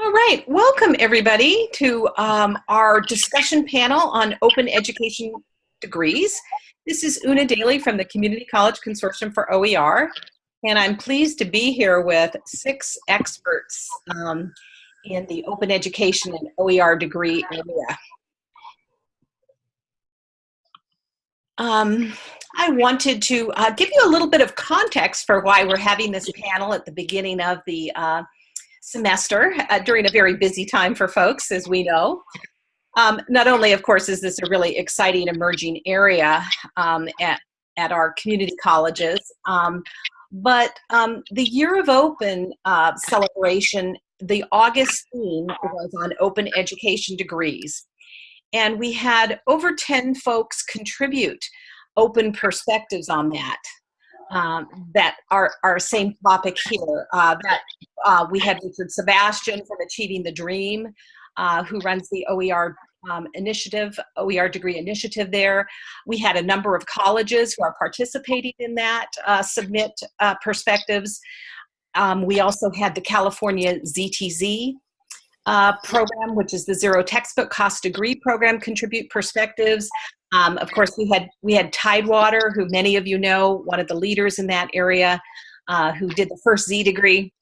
All right, welcome everybody to um, our discussion panel on open education degrees. This is Una Daly from the Community College Consortium for OER, and I'm pleased to be here with six experts um, in the open education and OER degree area. Um, I wanted to uh, give you a little bit of context for why we're having this panel at the beginning of the uh, semester uh, during a very busy time for folks, as we know. Um, not only, of course, is this a really exciting emerging area um, at, at our community colleges, um, but um, the Year of Open uh, celebration, the August theme was on open education degrees. And we had over 10 folks contribute open perspectives on that um, that are our same topic here. Uh, that uh, we had Richard Sebastian from Achieving the Dream, uh, who runs the OER um, initiative, OER degree initiative there. We had a number of colleges who are participating in that uh, submit uh, perspectives. Um, we also had the California ZTC uh, program, which is the zero textbook cost degree program, contribute perspectives. Um, of course, we had we had Tidewater, who many of you know, one of the leaders in that area, uh, who did the first Z degree.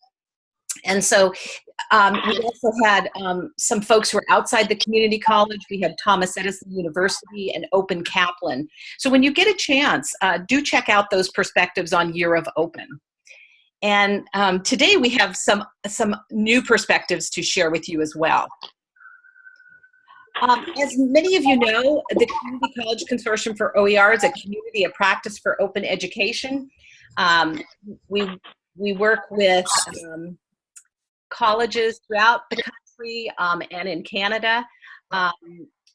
And so um, we also had um, some folks who are outside the community college. We had Thomas Edison University and Open Kaplan. So when you get a chance, uh, do check out those perspectives on Year of Open. And um, today we have some, some new perspectives to share with you as well. Um, as many of you know, the Community College Consortium for OER is a community of practice for open education. Um, we, we work with um, colleges throughout the country um, and in Canada. Um,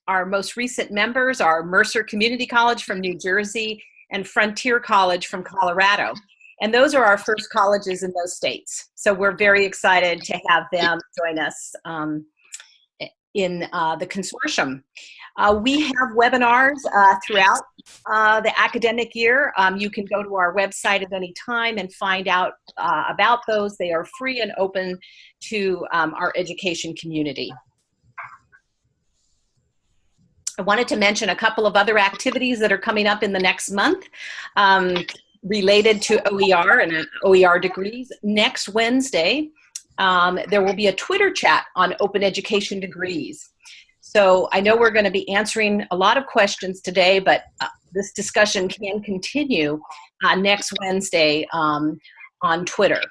our most recent members are Mercer Community College from New Jersey and Frontier College from Colorado. And those are our first colleges in those states. So we're very excited to have them join us um, in uh, the consortium. Uh, we have webinars uh, throughout uh, the academic year. Um, you can go to our website at any time and find out uh, about those. They are free and open to um, our education community. I wanted to mention a couple of other activities that are coming up in the next month. Um, related to OER and OER degrees. Next Wednesday, um, there will be a Twitter chat on open education degrees. So I know we're going to be answering a lot of questions today, but uh, this discussion can continue uh, next Wednesday um, on Twitter.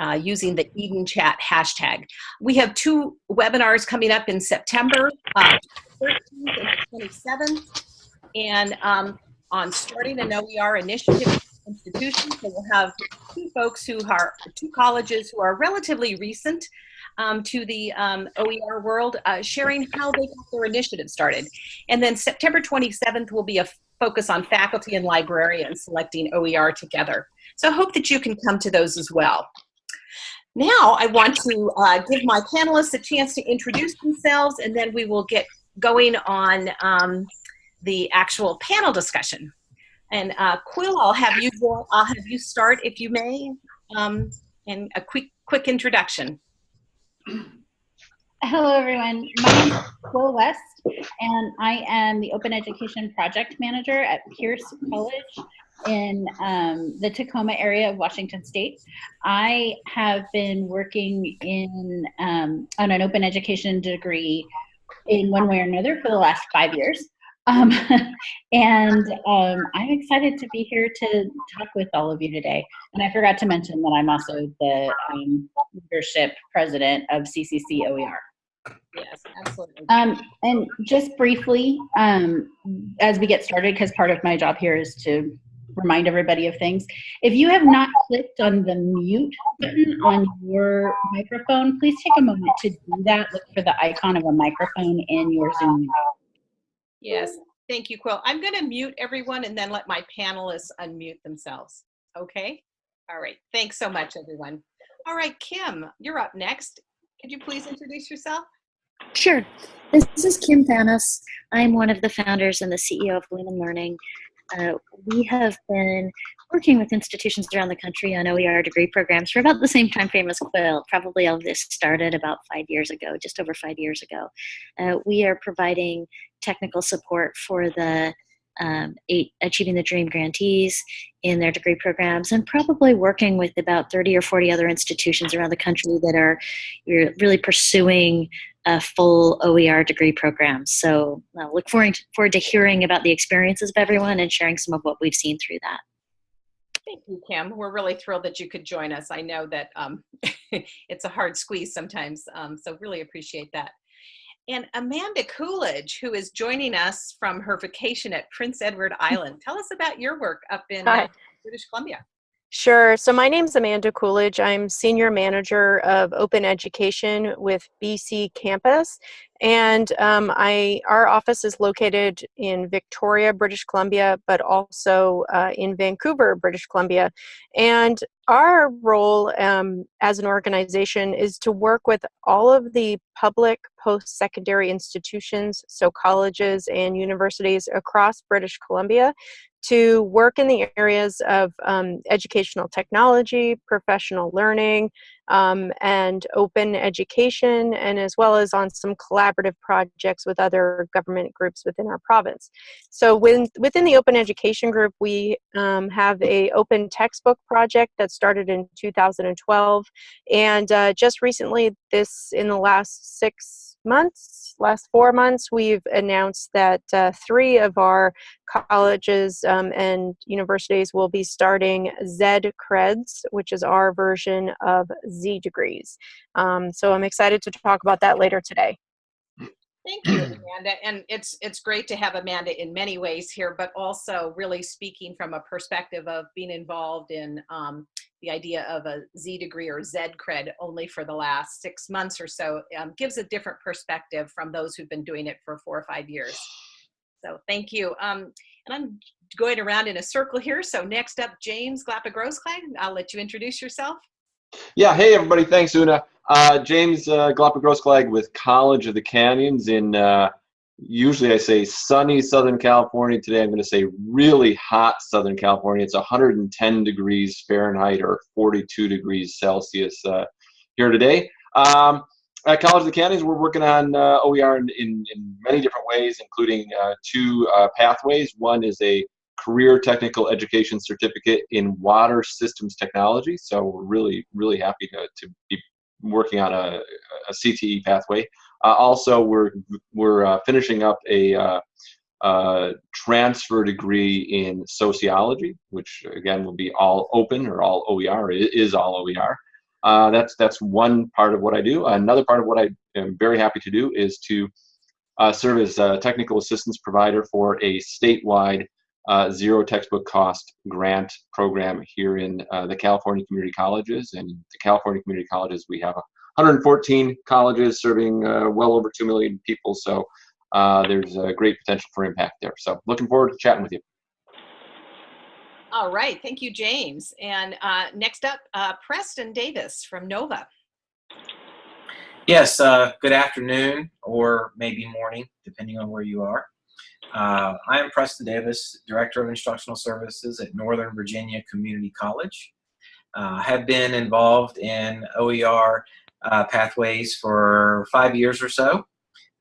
Uh, using the Eden Chat hashtag. We have two webinars coming up in September, uh, 13th and 27th. And um, on starting an OER initiative institution. So we'll have two folks who are, two colleges who are relatively recent um, to the um, OER world, uh, sharing how they got their initiative started. And then September 27th will be a focus on faculty and librarians selecting OER together. So I hope that you can come to those as well. Now I want to uh, give my panelists a chance to introduce themselves and then we will get going on um, the actual panel discussion. And uh, Quill, I'll have you I'll have you start if you may, um, and a quick quick introduction. Hello, everyone. My name is Quill West, and I am the Open Education Project Manager at Pierce College in um, the Tacoma area of Washington State. I have been working in um, on an open education degree in one way or another for the last five years. Um, and um, I'm excited to be here to talk with all of you today. And I forgot to mention that I'm also the um, leadership president of CCC OER. Yes, absolutely. Um, and just briefly, um, as we get started, because part of my job here is to remind everybody of things. If you have not clicked on the mute button on your microphone, please take a moment to do that. Look for the icon of a microphone in your Zoom. Yes, thank you, Quill. I'm going to mute everyone and then let my panelists unmute themselves. Okay? All right. Thanks so much, everyone. All right, Kim, you're up next. Could you please introduce yourself? Sure. This is Kim Thanos. I'm one of the founders and the CEO of Lumen Learning. Uh, we have been working with institutions around the country on OER degree programs for about the same time frame as Quill. Probably all this started about five years ago, just over five years ago. Uh, we are providing technical support for the um, eight, Achieving the Dream grantees in their degree programs and probably working with about 30 or 40 other institutions around the country that are really pursuing a full OER degree program. So I uh, look forward to, forward to hearing about the experiences of everyone and sharing some of what we've seen through that. Thank you, Kim. We're really thrilled that you could join us. I know that um, it's a hard squeeze sometimes, um, so really appreciate that. And Amanda Coolidge, who is joining us from her vacation at Prince Edward Island. Tell us about your work up in uh, British Columbia. Sure. So my name is Amanda Coolidge. I'm Senior Manager of Open Education with BC Campus. And um, I, our office is located in Victoria, British Columbia, but also uh, in Vancouver, British Columbia. And our role um, as an organization is to work with all of the public post-secondary institutions, so colleges and universities across British Columbia, to work in the areas of um, educational technology, professional learning, um, and open education, and as well as on some collaborative projects with other government groups within our province. So within the open education group, we um, have a open textbook project that started in 2012, and uh, just recently, this in the last six months, last four months, we've announced that uh, three of our colleges um, and universities will be starting ZED Creds, which is our version of Z degrees. Um, so I'm excited to talk about that later today. Thank you, Amanda. And it's it's great to have Amanda in many ways here, but also really speaking from a perspective of being involved in um, the idea of a Z degree or Z cred only for the last six months or so um, gives a different perspective from those who've been doing it for four or five years. So thank you. Um, and I'm going around in a circle here. So next up, James Glapa-Grossklag. I'll let you introduce yourself. Yeah, hey everybody, thanks Una. Uh, James uh, Glapa-Grossklag with College of the Canyons in uh, usually I say sunny Southern California. Today I'm going to say really hot Southern California. It's 110 degrees Fahrenheit or 42 degrees Celsius uh, here today. Um, at College of the Canyons, we're working on uh, OER in, in, in, many different ways, including uh, two uh, pathways. One is a career technical education certificate in water systems technology. So we're really, really happy to, to be working on a, a CTE pathway. Uh, also, we're we're uh, finishing up a uh, uh, transfer degree in sociology, which again will be all open or all OER. is all OER. Uh, that's that's one part of what I do. Another part of what I am very happy to do is to uh, serve as a technical assistance provider for a statewide uh, zero textbook cost grant program here in uh, the California Community Colleges. And the California Community Colleges, we have 114 colleges serving uh, well over 2 million people. So uh, there's a great potential for impact there. So looking forward to chatting with you. All right. Thank you, James. And uh, next up, uh, Preston Davis from NOVA. Yes, good afternoon or maybe morning, depending on where you are. Uh, I am Preston Davis, Director of Instructional Services at Northern Virginia Community College. Uh, have been involved in OER uh, pathways for five years or so.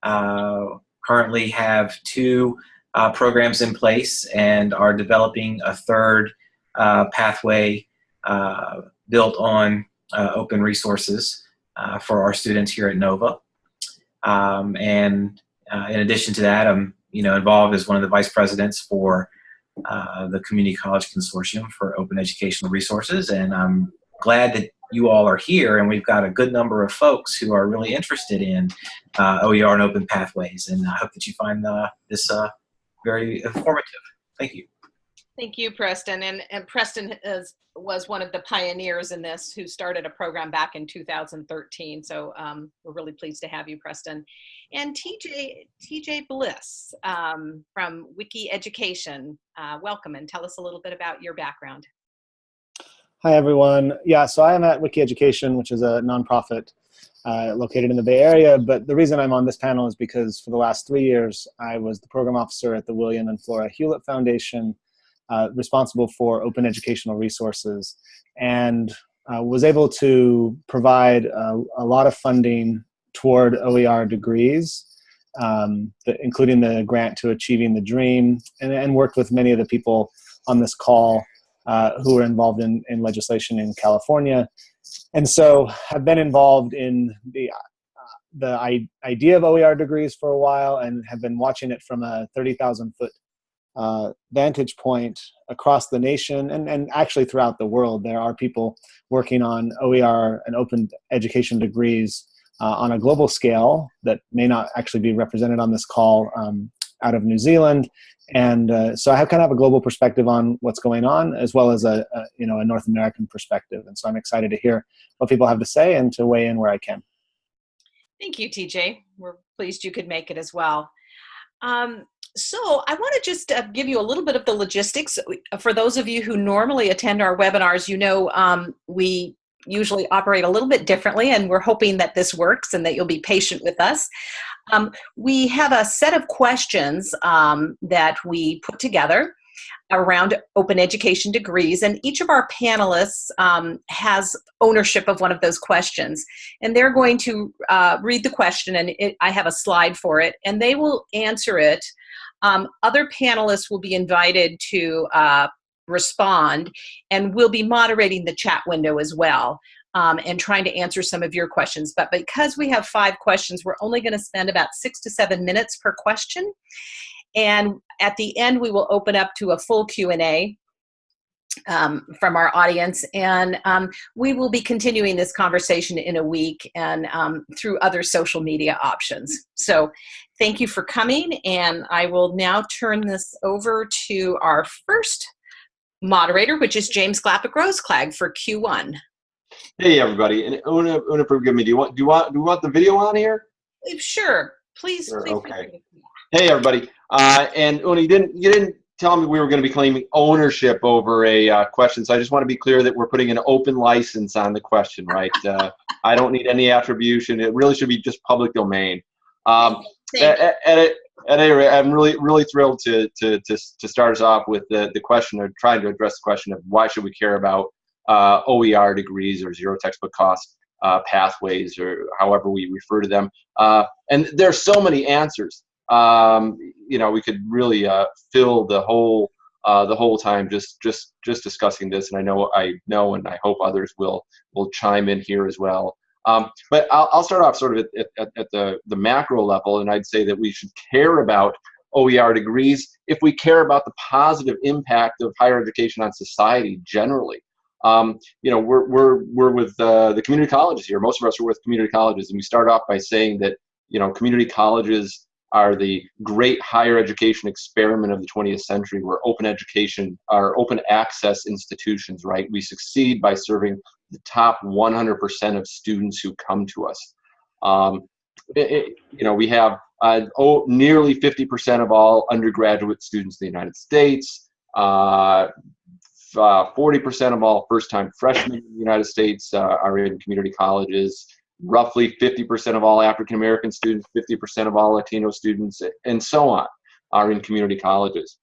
Uh, currently have two uh, programs in place and are developing a third uh, pathway built on open resources for our students here at NOVA. Um, and in addition to that, I'm you know, involved as one of the vice presidents for uh, the Community College Consortium for Open Educational Resources. And I'm glad that you all are here and we've got a good number of folks who are really interested in uh, OER and open pathways. And I hope that you find uh, this uh, very informative. Thank you. Thank you, Preston. And, and Preston is, was one of the pioneers in this who started a program back in 2013. So um, we're really pleased to have you, Preston. And TJ, TJ Bliss um, from Wiki Education, uh, welcome and tell us a little bit about your background. Hi, everyone. Yeah, so I am at Wiki Education, which is a nonprofit uh, located in the Bay Area. But the reason I'm on this panel is because for the last three years, I was the program officer at the William and Flora Hewlett Foundation, uh, responsible for open educational resources and uh, was able to provide a, a, lot of funding toward OER degrees, um, the, including the grant to Achieving the Dream, and, and, worked with many of the people on this call uh, who are involved in, in legislation in California. And so I've been involved in the the idea of OER degrees for a while and have been watching it from a 30,000 foot uh, vantage point across the nation and, and actually throughout the world. There are people working on OER and open education degrees uh, on a global scale that may not actually be represented on this call um, out of New Zealand. And uh, so I have kind of a global perspective on what's going on, as well as a, a, you know a North American perspective. And so I'm excited to hear what people have to say and to weigh in where I can. Thank you, TJ. We're pleased you could make it as well. Um, so I want to just uh, give you a little bit of the logistics. For those of you who normally attend our webinars, you know um, we usually operate a little bit differently and we're hoping that this works and that you'll be patient with us. Um, we have a set of questions um, that we put together around open education degrees and each of our panelists um, has ownership of one of those questions and they're going to uh, read the question and it, I have a slide for it and they will answer it. Um, other panelists will be invited to uh, respond and we'll be moderating the chat window as well. Um, and trying to answer some of your questions. But because we have five questions, we're only going to spend about six to seven minutes per question. And at the end, we will open up to a full Q&A um, from our audience. And um, we will be continuing this conversation in a week and um, through other social media options. So thank you for coming. And I will now turn this over to our first moderator, which is James Glapa-Grossklag for Q1. Hey everybody, and Una, Una, forgive me. Do you want do you want do you want the video on here? Sure, please. Sure, please okay. Hey everybody, uh, and Una, you didn't you didn't tell me we were going to be claiming ownership over a uh, question, so I just want to be clear that we're putting an open license on the question, right? uh, I don't need any attribution. It really should be just public domain. Um, at, at, at, any rate, I'm really really thrilled to to to to start us off with the the question of trying to address the question of why should we care about uh, OER degrees or zero textbook cost uh, pathways or however we refer to them. Uh, and there's so many answers um, you know, we could really uh, fill the whole uh, the whole time just just just discussing this. And I know I know, and I hope others will will chime in here as well. Um, but I'll, I'll start off sort of at, at, at the the macro level, and I'd say that we should care about OER degrees if we care about the positive impact of higher education on society generally. Um, you know, we're, we're, we're with uh, the community colleges here. Most of us are with community colleges, and we start off by saying that, you know, community colleges are the great higher education experiment of the 20th century where open education are open access institutions, right? We succeed by serving the top 100% of students who come to us. Um, it, it, you know, we have uh, oh, nearly 50% of all undergraduate students in the United States, 40% uh, uh, of all first-time freshmen in the United States uh, are in community colleges roughly 50% of all African American students, 50% of all Latino students, and so on are in community colleges.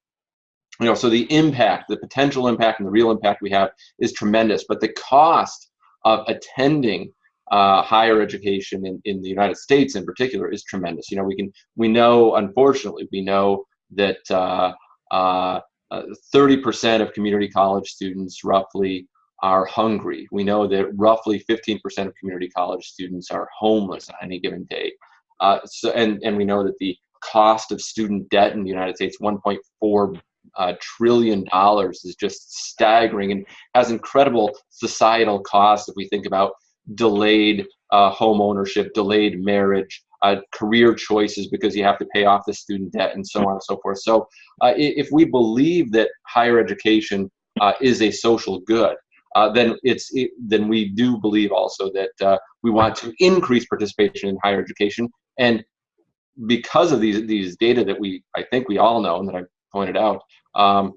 You know, so the impact, the potential impact and the real impact we have is tremendous, but the cost of attending uh, higher education in, in the United States in particular is tremendous. You know, we can, we know, unfortunately, we know that 30% uh, uh, of community college students roughly are hungry. We know that roughly 15% of community college students are homeless on any given day. Uh, so, and, and we know that the cost of student debt in the United States, 1.4 uh, trillion dollars, is just staggering and has incredible societal costs if we think about delayed uh, home ownership, delayed marriage, uh, career choices because you have to pay off the student debt and so on and so forth. So uh, if we believe that higher education uh, is a social good, uh, then it's it, then we do believe also that uh, we want to increase participation in higher education. And because of these these data that we I think we all know and that I pointed out um,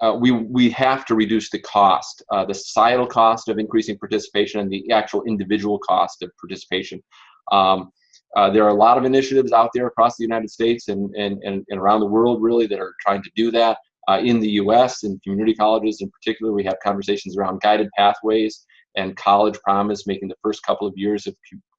uh, we we have to reduce the cost uh, the societal cost of increasing participation and the actual individual cost of participation. Um, uh, there are a lot of initiatives out there across the United States and, and, and, and around the world really that are trying to do that uh, in the U.S. in community colleges in particular. We have conversations around guided pathways and college promise, making the first couple of years of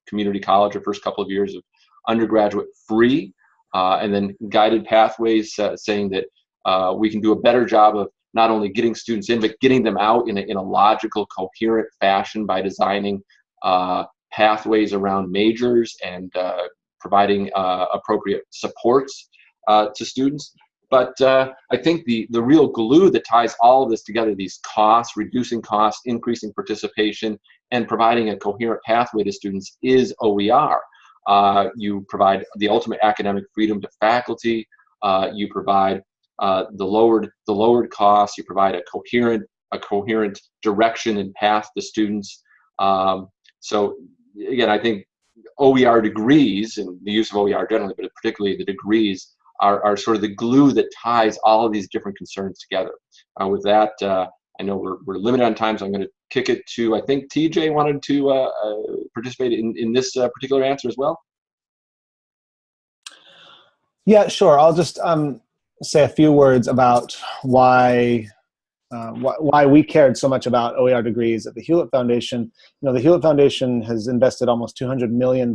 community college or first couple of years of undergraduate free, uh, and then guided pathways uh, saying that uh, we can do a better job of not only getting students in, but getting them out in a, in a logical, coherent fashion by designing uh, pathways around majors and uh, providing appropriate supports to students. But uh, I think the, the real glue that ties all of this together, these costs, reducing costs, increasing participation, and providing a coherent pathway to students is OER. Uh, you provide the ultimate academic freedom to faculty. Uh, you provide uh, the lowered the lowered costs. You provide a coherent a coherent direction and path to students. Um, so again, I think OER degrees and the use of OER generally, but particularly the degrees are, are sort of the glue that ties all of these different concerns together. Uh, with that, uh, I know we're, we're limited on time, so I'm going to kick it to, I think TJ wanted to uh, uh, participate in, in this particular answer as well. Yeah, sure. I'll just um, say a few words about why uh, wh why we cared so much about OER degrees at the Hewlett Foundation. You know, the Hewlett Foundation has invested almost $200 million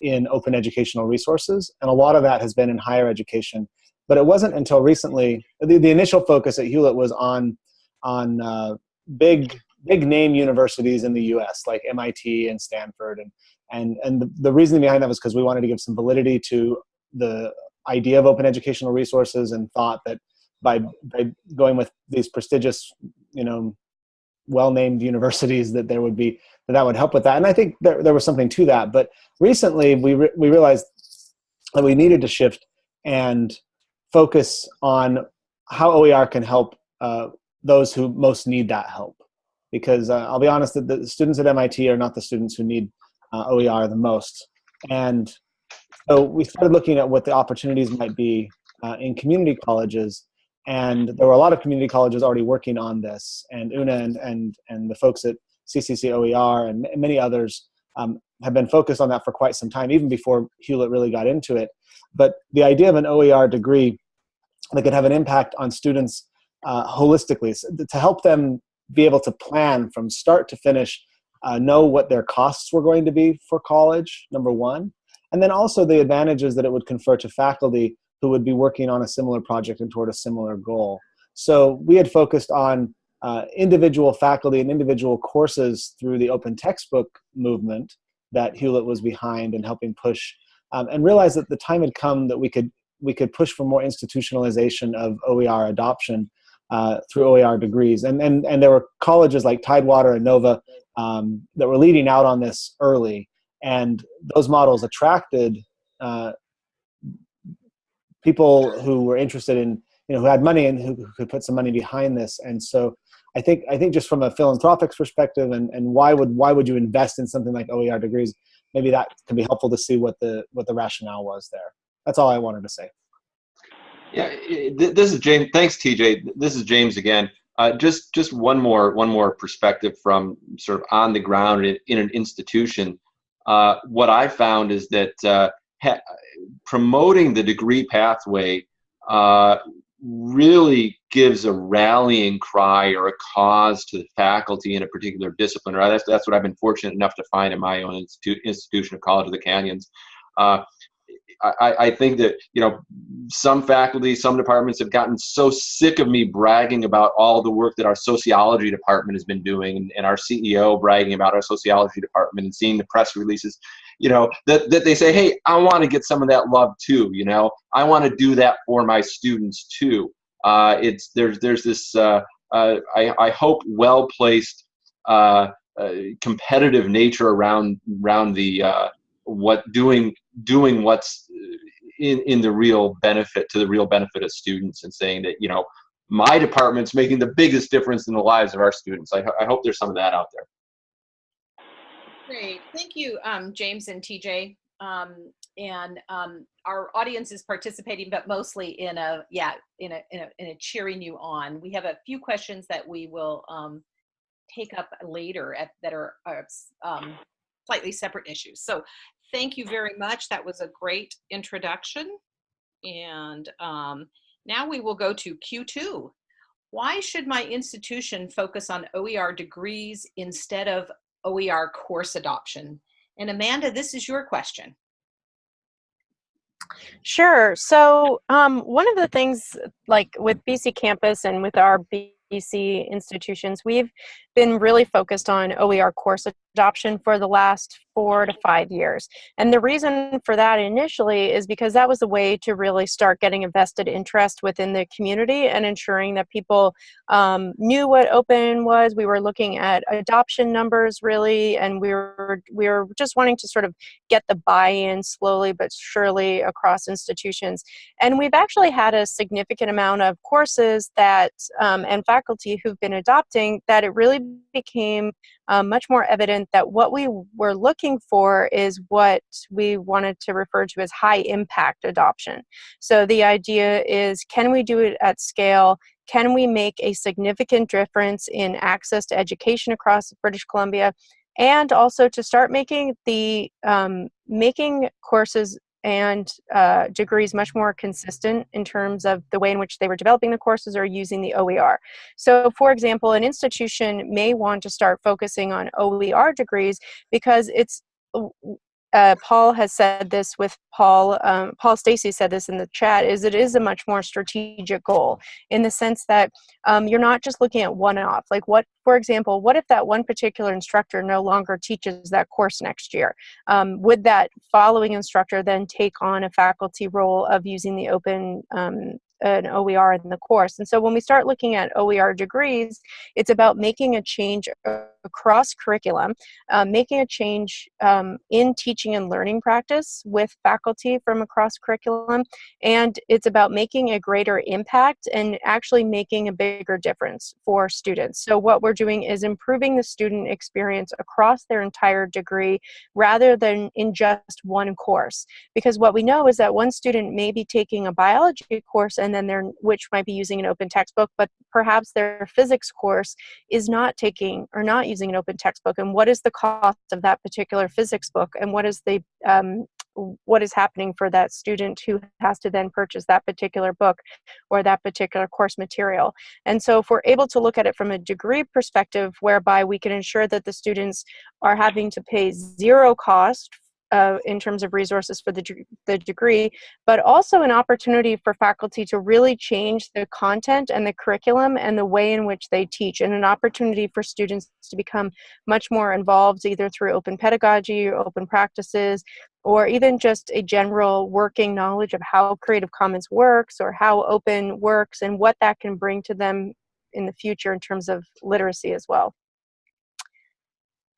in open educational resources, and a lot of that has been in higher education. But it wasn't until recently, the, the initial focus at Hewlett was on, on uh, big, big name universities in the US, like MIT and Stanford. And, and, and the, the reason behind that was because we wanted to give some validity to the idea of open educational resources and thought that by, by going with these prestigious, you know, well-named universities that there would be that, that would help with that. And I think there, there was something to that. But recently we, re we realized that we needed to shift and focus on how OER can help uh, those who most need that help. Because uh, I'll be honest, that the students at MIT are not the students who need uh, OER the most. And so we started looking at what the opportunities might be uh, in community colleges and there were a lot of community colleges already working on this. And Una and, and, and the folks at CCC OER and many others um, have been focused on that for quite some time, even before Hewlett really got into it. But the idea of an OER degree that could have an impact on students uh, holistically to help them be able to plan from start to finish, uh, know what their costs were going to be for college, number one, and then also the advantages that it would confer to faculty who would be working on a similar project and toward a similar goal. So we had focused on uh, individual faculty and individual courses through the open textbook movement that Hewlett was behind and helping push um, and realized that the time had come that we could we could push for more institutionalization of OER adoption uh, through OER degrees. And, and, and there were colleges like Tidewater and Nova um, that were leading out on this early. And those models attracted uh, people who were interested in, you know, who had money and who, who could put some money behind this. And so I think, I think just from a philanthropic perspective and, and why would, why would you invest in something like OER degrees? Maybe that can be helpful to see what the, what the rationale was there. That's all I wanted to say. Yeah, this is James. Thanks, TJ. This is James again. Uh, just just one more one more perspective from sort of on the ground in, in an institution. Uh, what I found is that uh, promoting the degree pathway uh, really gives a rallying cry or a cause to the faculty in a particular discipline. Or that's, that's what I've been fortunate enough to find in my own institu institution of College of the Canyons. Uh, I, I, think that you know some faculty, some departments have gotten so sick of me bragging about all the work that our sociology department has been doing, and, and our CEO bragging about our sociology department, and seeing the press releases you know, that, that they say, hey, I want to get some of that love too, you know, I want to do that for my students too. Uh, it's, there's, there's this, uh, uh, I, I hope well-placed uh, uh, competitive nature around, around the, uh, what doing, doing what's in, in the real benefit to the real benefit of students and saying that, you know, my department's making the biggest difference in the lives of our students. I, I hope there's some of that out there. Great. Thank you, um, James and TJ. Um, and um, our audience is participating, but mostly in a, yeah, in a, in a, in a cheering you on. We have a few questions that we will um, take up later at, that are, are um, slightly separate issues. So thank you very much. That was a great introduction. And um, Now we will go to Q2. Why should my institution focus on OER degrees instead of OER course adoption? And Amanda, this is your question. Sure. So um, one of the things like with BC Campus and with our BC institutions, we've been really focused on OER course adoption for the last four to five years. And the reason for that initially is because that was a way to really start getting a vested interest within the community and ensuring that people um, knew what open was. We were looking at adoption numbers really, and we were, we were just wanting to sort of get the buy-in slowly but surely across institutions. And we've actually had a significant amount of courses that um, and faculty who've been adopting that it really became um, much more evident that what we were looking for is what we wanted to refer to as high impact adoption. So the idea is can we do it at scale? Can we make a significant difference in access to education across British Columbia? And also to start making the um, making courses and uh, degrees much more consistent in terms of the way in which they were developing the courses or using the OER. So for example, an institution may want to start focusing on OER degrees because it's uh, Paul has said this with Paul, um, Paul Stacey said this in the chat, is it is a much more strategic goal in the sense that um, you're not just looking at one off. Like what, for example, what if that one particular instructor no longer teaches that course next year? Um, would that following instructor then take on a faculty role of using the open um, an OER in the course. And so when we start looking at OER degrees, it's about making a change across curriculum, um, making a change um, in teaching and learning practice with faculty from across curriculum, and it's about making a greater impact and actually making a bigger difference for students. So what we're doing is improving the student experience across their entire degree rather than in just one course. Because what we know is that one student may be taking a biology course and then they're, which might be using an open textbook, but perhaps their physics course is not taking or not using an open textbook and what is the cost of that particular physics book and what is the um, what is happening for that student who has to then purchase that particular book or that particular course material. And so if we're able to look at it from a degree perspective whereby we can ensure that the students are having to pay zero cost uh, in terms of resources for the, the degree, but also an opportunity for faculty to really change the content and the curriculum and the way in which they teach, and an opportunity for students to become much more involved either through open pedagogy or open practices, or even just a general working knowledge of how Creative Commons works or how open works and what that can bring to them in the future in terms of literacy as well.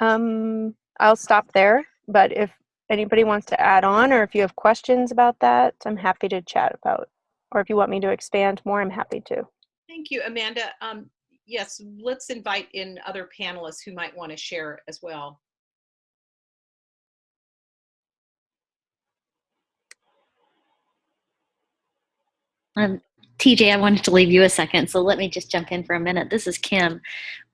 Um, I'll stop there, but if anybody wants to add on or if you have questions about that, I'm happy to chat about. Or if you want me to expand more, I'm happy to. Thank you, Amanda. Um, yes, let's invite in other panelists who might want to share as well. Um, TJ, I wanted to leave you a second, so let me just jump in for a minute. This is Kim.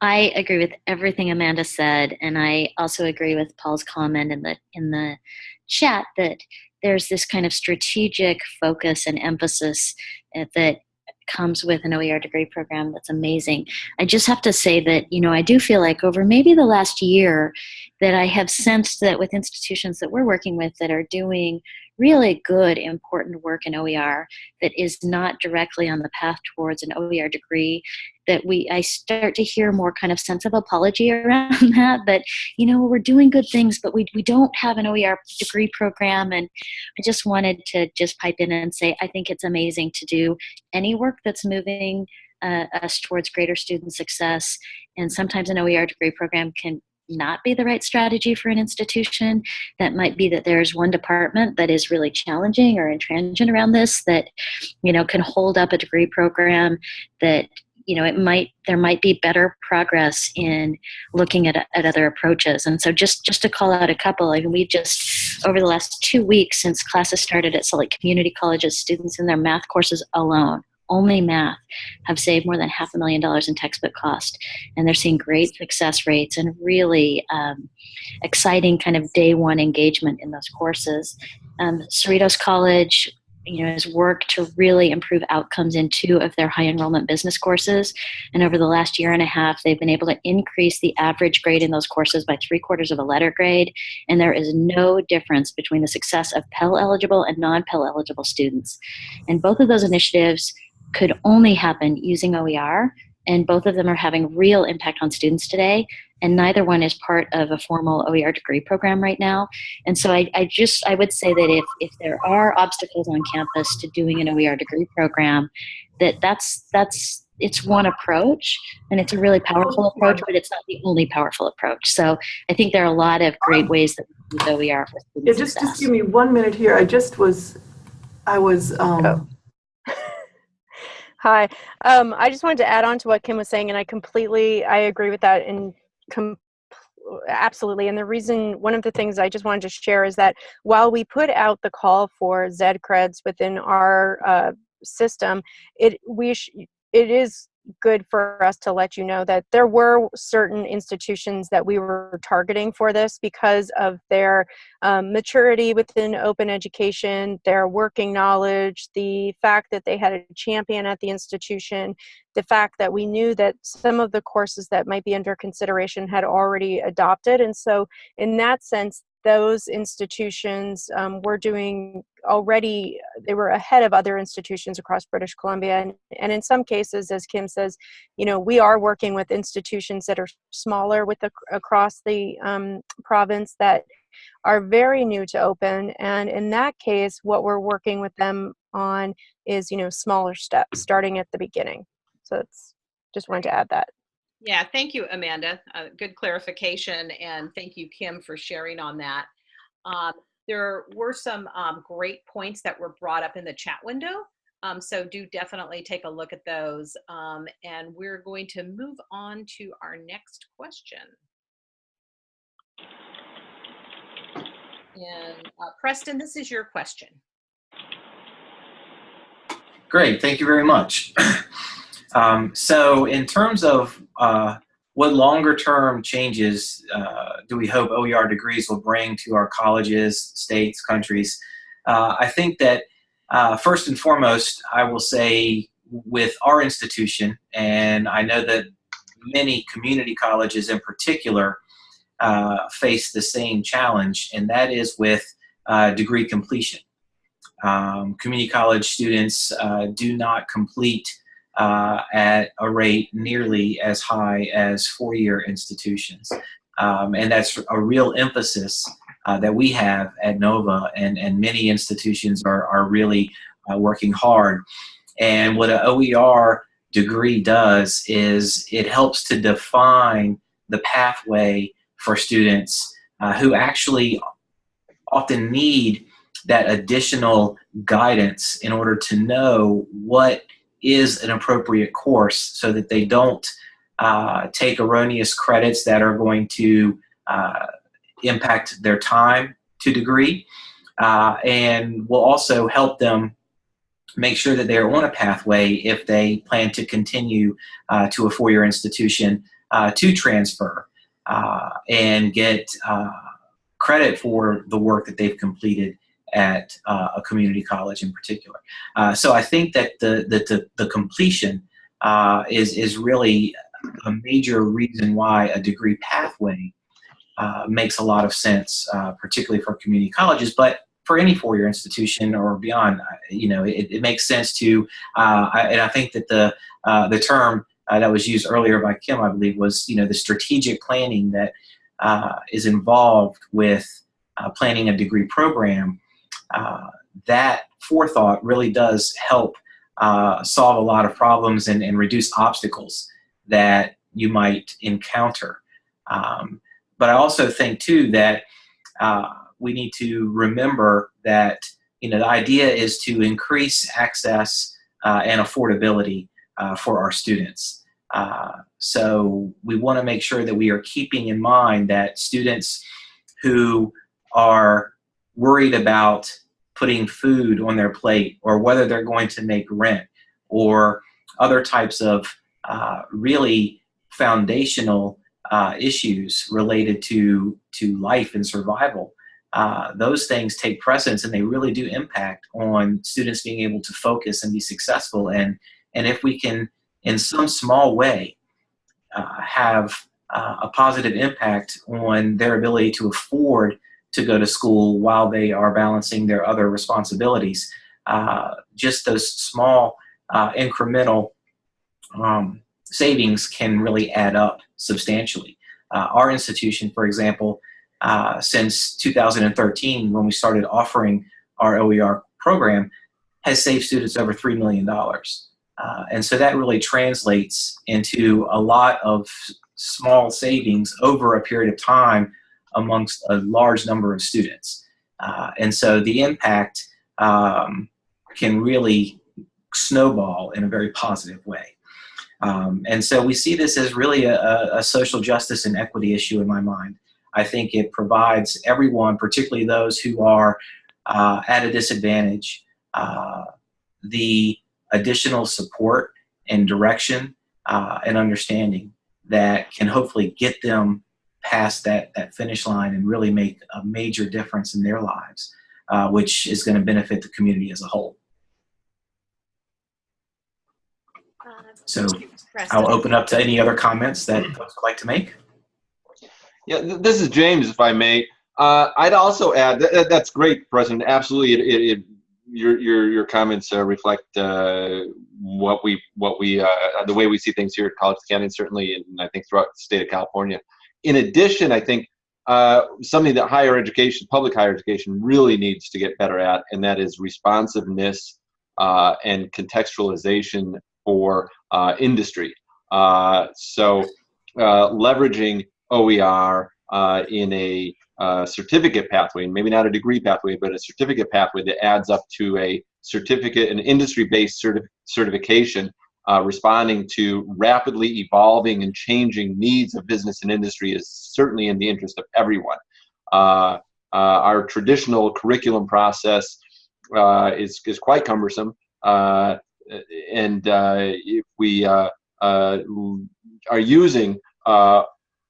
I agree with everything Amanda said, and I also agree with Paul's comment in the in the chat that there's this kind of strategic focus and emphasis uh, that comes with an OER degree program that's amazing. I just have to say that, you know, I do feel like over maybe the last year that I have sensed that with institutions that we're working with that are doing really good, important work in OER that is not directly on the path towards an OER degree, that we I start to hear more kind of sense of apology around that, that, you know, we're doing good things, but we, we don't have an OER degree program. And I just wanted to just pipe in and say, I think it's amazing to do any work that's moving uh, us towards greater student success. And sometimes an OER degree program can not be the right strategy for an institution. That might be that there's one department that is really challenging or intransigent around this that, you know, can hold up a degree program that you know it might there might be better progress in looking at, at other approaches. And so just just to call out a couple I mean, we just over the last two weeks since classes started at Salt Lake Community Colleges students in their math courses alone only math have saved more than half a million dollars in textbook cost. And they're seeing great success rates and really um, exciting kind of day one engagement in those courses. Um, cerritos college you know, has worked to really improve outcomes in two of their high enrollment business courses. And over the last year and a half, they've been able to increase the average grade in those courses by three quarters of a letter grade. And there is no difference between the success of Pell eligible and non Pell eligible students. And both of those initiatives could only happen using OER and both of them are having real impact on students today and neither one is part of a formal OER degree program right now. And so I, I just, I would say that if, if there are obstacles on campus to doing an OER degree program, that that's, that's, it's one approach and it's a really powerful approach, but it's not the only powerful approach. So I think there are a lot of great ways that we use OER for student Yeah, just, success. just give me one minute here. I just was, I was, um, Oh. Hi. Um, I just wanted to add on to what Kim was saying, and I completely I agree with that and absolutely. And the reason, one of the things I just wanted to share is that while we put out the call for Zed creds within our uh, system, it we it is good for us to let you know that there were certain institutions that we were targeting for this because of their um, maturity within open education, their working knowledge, the fact that they had a champion at the institution, the fact that we knew that some of the courses that might be under consideration had already adopted. And so, in that sense, those institutions um, were doing already, they were ahead of other institutions across British Columbia. And, and in some cases, as Kim says, you know, we are working with institutions that are smaller with the, across the um, province that are very new to open. And in that case, what we're working with them on is, you know, smaller steps starting at the beginning. So it's just wanted to add that. Yeah, thank you, Amanda. Uh, good clarification, and thank you, Kim, for sharing on that. Um, there were some um, great points that were brought up in the chat window, um, so do definitely take a look at those. Um, and we're going to move on to our next question. And uh, Preston, this is your question. Great, thank you very much. Um, so in terms of uh, what longer term changes uh, do we hope OER degrees will bring to our colleges, states, countries, uh, I think that uh, first and foremost, I will say with our institution, and I know that many community colleges in particular uh, face the same challenge, and that is with uh, degree completion. Um, community college students do not complete uh, at a rate nearly as high as four-year institutions. Um, and that's a real emphasis uh, that we have at NOVA, and, and many institutions are, are really uh, working hard. And what an OER degree does is it helps to define the pathway for students uh, who actually often need that additional guidance in order to know what is an appropriate course so that they don't uh, take erroneous credits that are going to uh, impact their time to degree uh, and will also help them make sure that they're on a pathway if they plan to continue uh, to a four-year institution uh, to transfer uh, and get credit for the work that they've completed at uh, a community college in particular. Uh, so I think that the, the, the, completion uh, is, is really a major reason why a degree pathway uh, makes a lot of sense, uh, particularly for community colleges, but for any four-year institution or beyond, you know, it, it makes sense to, uh, I, and I think that the, the term that was used earlier by Kim, I believe, was, you know, the strategic planning that is involved with planning a degree program uh, that forethought really does help uh, solve a lot of problems and, and, reduce obstacles that you might encounter. Um, but I also think too that uh, we need to remember that you know the idea is to increase access uh, and affordability uh, for our students. Uh, so we want to make sure that we are keeping in mind that students who are worried about putting food on their plate or whether they're going to make rent or other types of uh, really foundational uh, issues related to, to life and survival, uh, those things take precedence and they really do impact on students being able to focus and be successful. And, and if we can, in some small way, uh, have uh, a positive impact on their ability to afford to go to school while they are balancing their other responsibilities, uh, just those small uh, incremental um, savings can really add up substantially. Uh, our institution, for example, uh, since 2013, when we started offering our OER program, has saved students over $3 million. Uh, and so that really translates into a lot of small savings over a period of time amongst a large number of students. Uh, and so the impact um, can really snowball in a very positive way. Um, and so we see this as really a, a, social justice and equity issue in my mind. I think it provides everyone, particularly those who are uh, at a disadvantage, uh, the additional support and direction uh, and understanding that can hopefully get them past that, that finish line and really make a major difference in their lives, uh, which is going to benefit the community as a whole. So I'll open up to any other comments that folks would like to make. Yeah, this is James, if I may. Uh, I'd also add that, that's great, President. Absolutely, it, it, it, your your your comments uh, reflect uh, what we what we uh, the way we see things here at College Canyon, certainly, and I think throughout the state of California. In addition, I think uh, something that higher education, public higher education, really needs to get better at, and that is responsiveness uh, and contextualization for uh, industry. Uh, so uh, leveraging OER uh, in a certificate pathway, maybe not a degree pathway, but a certificate pathway that adds up to a certificate, an industry-based certi certification uh, responding to rapidly evolving and changing needs of business and industry is certainly in the interest of everyone. Uh, uh, our traditional curriculum process is, is quite cumbersome and uh, if we uh, uh, are using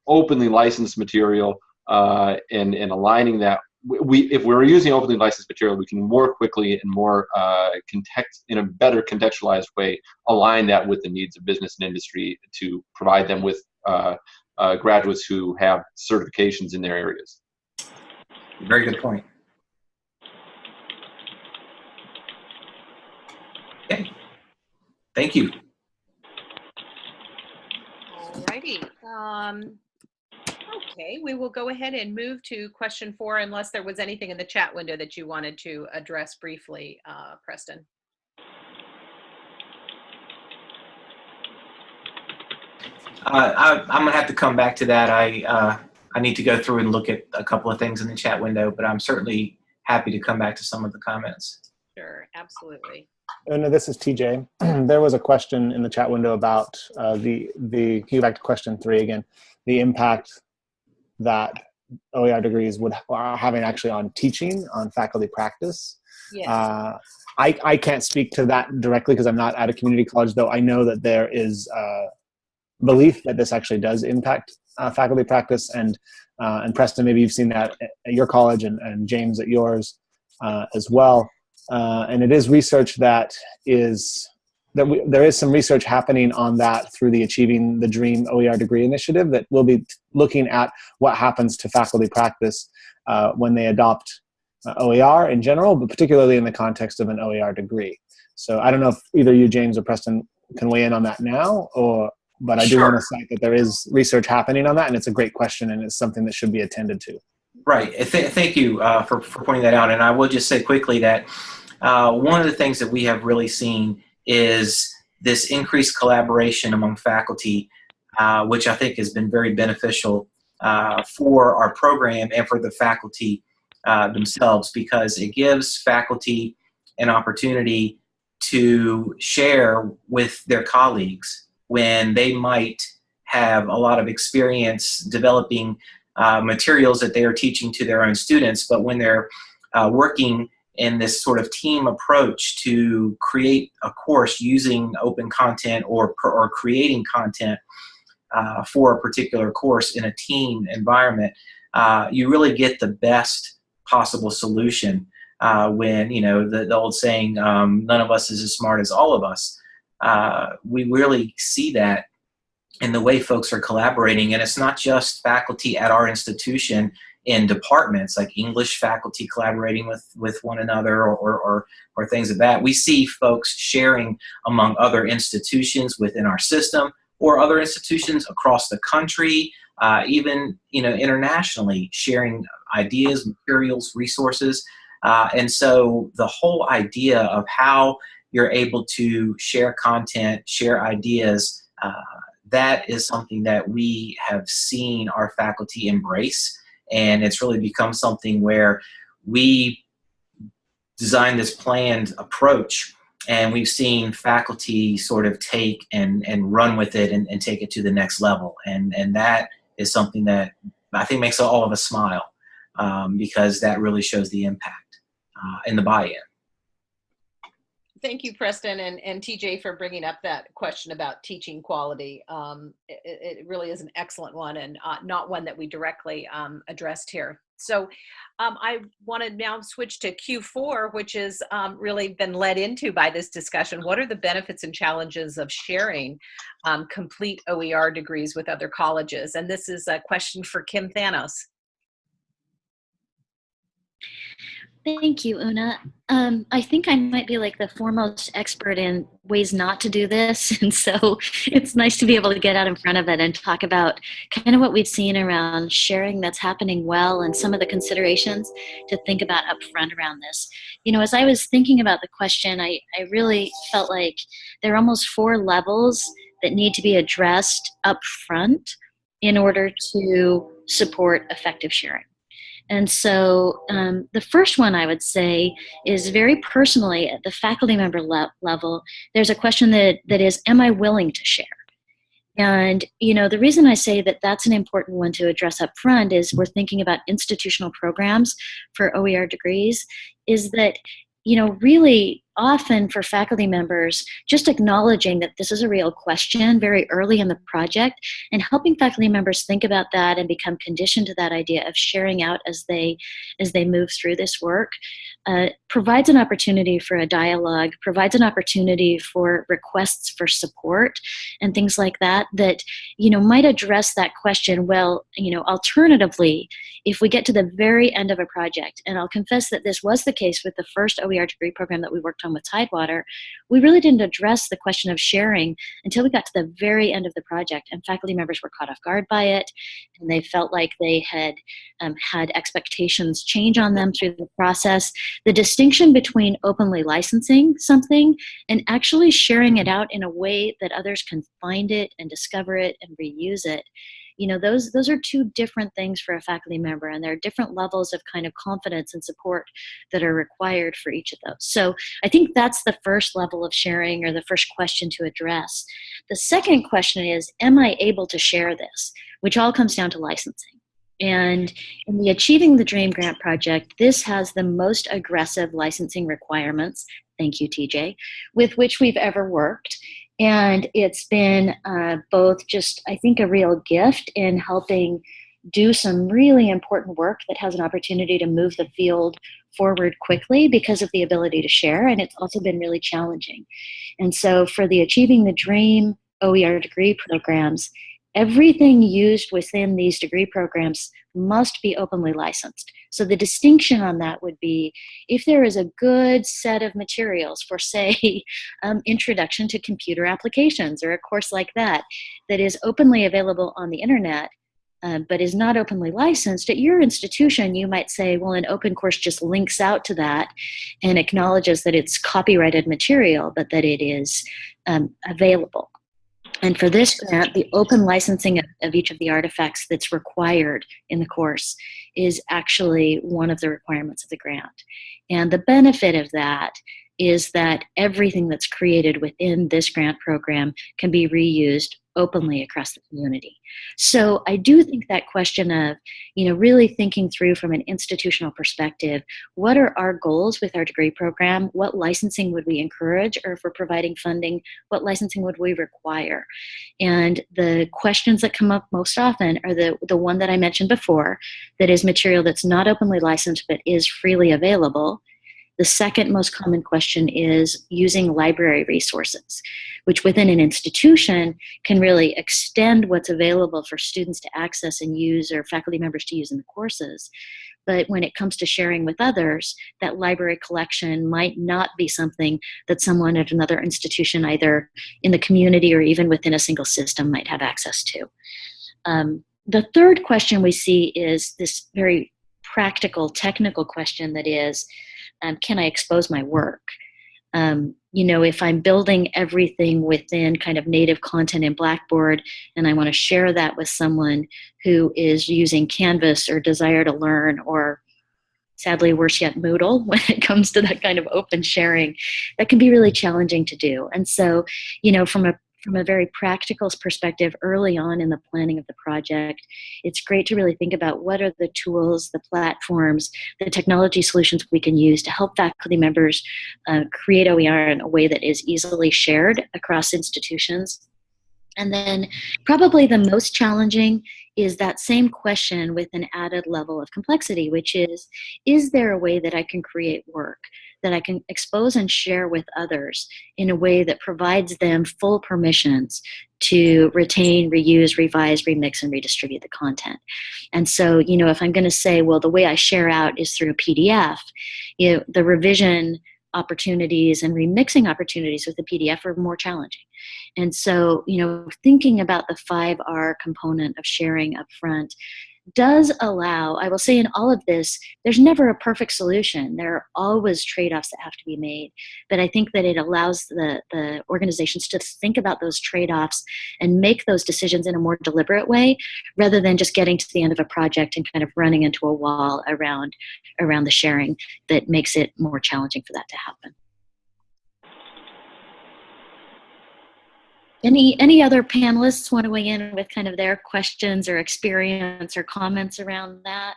openly licensed material and, and aligning that we if we're using openly licensed material, we can more quickly and more uh, context in a better contextualized way align that with the needs of business and industry to provide them with uh, uh, graduates who have certifications in their areas. Very good point. Okay. Thank you. Alrighty. Um, okay, we will go ahead and move to question four unless there was anything in the chat window that you wanted to address briefly, uh, Preston. Uh, I, am gonna have to come back to that. I uh, I need to go through and look at a couple of things in the chat window, but I'm certainly happy to come back to some of the comments. Sure, absolutely. Oh, no, this is TJ. there was a question in the chat window about uh, the, the, can you back to question three again, the impact that OER degrees would are having actually on teaching, on faculty practice. Yes. Uh, I, I can't speak to that directly because I'm not at a community college, though I know that there is uh, belief that this actually does impact uh, faculty practice. And, uh, and Preston, maybe you've seen that at your college and, and James at yours uh, as well. Uh, and it is research that is that we, there is some research happening on that through the Achieving the Dream OER degree initiative that will be looking at what happens to faculty practice uh, when they adopt uh, OER in general, but particularly in the context of an OER degree. So I don't know if either you, James, or Preston can weigh in on that now, or but I do want to cite that there is research happening on that, and it's a great question, and it's something that should be attended to. Right. Th thank you uh, for, for pointing that out. And I will just say quickly that uh, one of the things that we have really seen is this increased collaboration among faculty, uh, which I think has been very beneficial uh, for our program and for the faculty uh, themselves because it gives faculty an opportunity to share with their colleagues when they might have a lot of experience developing uh, materials that they are teaching to their own students, but when they're uh, working in this sort of team approach to create a course using open content or, or creating content uh, for a particular course in a team environment, uh, you really get the best possible solution uh, when, you know, the, the old saying, um, none of us is as smart as all of us. Uh, we really see that in the way folks are collaborating. And it's not just faculty at our institution in departments like English faculty collaborating with, with one another or, or, or, things of that. We see folks sharing among other institutions within our system or other institutions across the country, uh, even you know internationally, sharing ideas, materials, resources. Uh, and so the whole idea of how you're able to share content, share ideas, uh, that is something that we have seen our faculty embrace. And it's really become something where we designed this planned approach and we've seen faculty sort of take and, and run with it and, and take it to the next level. And, and that is something that I think makes all of us smile um, because that really shows the impact uh, in the buy-in. Thank you, Preston and, and TJ for bringing up that question about teaching quality. Um, it, it, really is an excellent one and uh, not one that we directly um, addressed here. So um, I want to now switch to Q4, which has um, really been led into by this discussion. What are the benefits and challenges of sharing um, complete OER degrees with other colleges? And this is a question for Kim Thanos. Thank you, Una. Um, I think I might be like the foremost expert in ways not to do this. And so it's nice to be able to get out in front of it and talk about kind of what we've seen around sharing that's happening well and some of the considerations to think about up front around this. You know, as I was thinking about the question, I, I really felt like there are almost four levels that need to be addressed up front in order to support effective sharing. And so um, the first one I would say is very personally at the faculty member le level, there's a question that, that is, am I willing to share? And, you know, the reason I say that that's an important one to address up front is we're thinking about institutional programs for OER degrees, is that, you know, really often for faculty members, just acknowledging that this is a real question very early in the project and helping faculty members think about that and become conditioned to that idea of sharing out as they, as they move through this work uh, provides an opportunity for a dialogue, provides an opportunity for requests for support and things like that that, you know, might address that question, well, you know, alternatively, if we get to the very end of a project, and I'll confess that this was the case with the first OER degree program that we worked on with Tidewater, we really didn't address the question of sharing until we got to the very end of the project and faculty members were caught off guard by it and they felt like they had um, had expectations change on them through the process. The distinction between openly licensing something and actually sharing it out in a way that others can find it and discover it and reuse it you know those those are two different things for a faculty member and there are different levels of kind of confidence and support that are required for each of those. So i think that's the first level of sharing or the first question to address. The second question is am i able to share this? Which all comes down to licensing. And in the Achieving the Dream Grant Project, this has the most aggressive licensing requirements, thank you TJ, with which we've ever worked. And it's been uh, both just, I think, a real gift in helping do some really important work that has an opportunity to move the field forward quickly because of the ability to share. And it's also been really challenging. And so for the Achieving the Dream OER degree programs, everything used within these degree programs must be openly licensed. So the distinction on that would be if there is a good set of materials for say um, introduction to computer applications or a course like that that is openly available on the internet uh, but is not openly licensed, at your institution, you might say, well, an open course just links out to that and acknowledges that it's copyrighted material, but that it is um, available. And for this grant, the open licensing of, of, each of the artifacts that's required in the course is actually one of the requirements of the grant. And the benefit of that is that everything that's created within this grant program can be reused openly across the community. So I do think that question of, you know, really thinking through from an institutional perspective, what are our goals with our degree program? What licensing would we encourage? Or if we're providing funding, what licensing would we require? And the questions that come up most often are the, the one that I mentioned before, that is material that's not openly licensed but is freely available. The second most common question is using library resources, which within an institution can really extend what's available for students to access and use or faculty members to use in the courses. But when it comes to sharing with others, that library collection might not be something that someone at another institution, either in the community or even within a single system, might have access to. Um, the third question we see is this very practical, technical question that is, um, can I expose my work? Um, you know, if I'm building everything within kind of native content in Blackboard and I want to share that with someone who is using Canvas or Desire to Learn or sadly worse yet Moodle when it comes to that kind of open sharing, that can be really challenging to do. And so, you know, from a from a very practical perspective early on in the planning of the project, it's great to really think about what are the tools, the platforms, the technology solutions we can use to help faculty members uh, create OER in a way that is easily shared across institutions. And then probably the most challenging is that same question with an added level of complexity, which is, is there a way that I can create work that I can expose and share with others in a way that provides them full permissions to retain, reuse, revise, remix, and redistribute the content. And so, you know, if I'm going to say, well, the way I share out is through a PDF, you know, the revision opportunities and remixing opportunities with the PDF are more challenging. And so, you know, thinking about the 5R component of sharing up front does allow, I will say in all of this, there's never a perfect solution. There are always trade-offs that have to be made. But I think that it allows the, the organizations to think about those trade-offs and make those decisions in a more deliberate way rather than just getting to the end of a project and kind of running into a wall around, around the sharing that makes it more challenging for that to happen. Any, any other panelists want to weigh in with kind of their questions or experience or comments around that?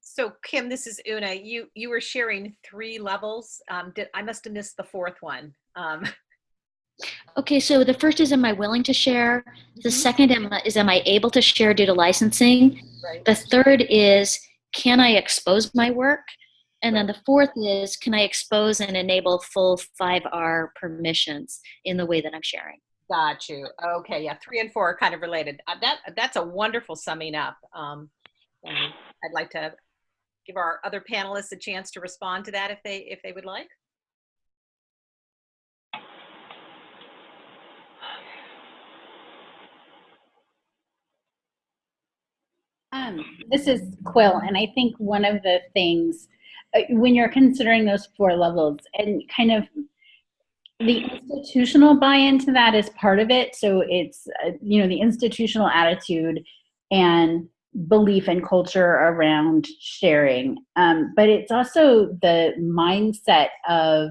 So Kim, this is Una. You you were sharing three levels. Um, did, I must have missed the fourth one. Um, Okay, so the first is am I willing to share? The Mhm. second is am I able to share due to licensing? right. The third is can I expose my work? And then the fourth is can I expose and enable full 5R permissions in the way that I'm sharing? Got you. Okay, yeah, three and four are kind of related. Uh, that that's a wonderful summing up. Um, I'd like to give our other panelists a chance to respond to that if they if they would like. Um, this is Quill, and I think one of the things when you're considering those four levels and kind of the institutional buy-in to that is part of it. So it's uh, you know the institutional attitude and belief and culture around sharing, um, but it's also the mindset of